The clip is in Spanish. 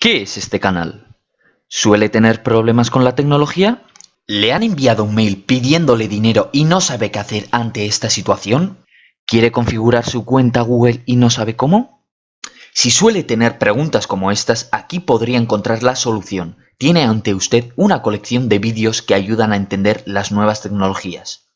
¿Qué es este canal? ¿Suele tener problemas con la tecnología? ¿Le han enviado un mail pidiéndole dinero y no sabe qué hacer ante esta situación? ¿Quiere configurar su cuenta Google y no sabe cómo? Si suele tener preguntas como estas, aquí podría encontrar la solución. Tiene ante usted una colección de vídeos que ayudan a entender las nuevas tecnologías.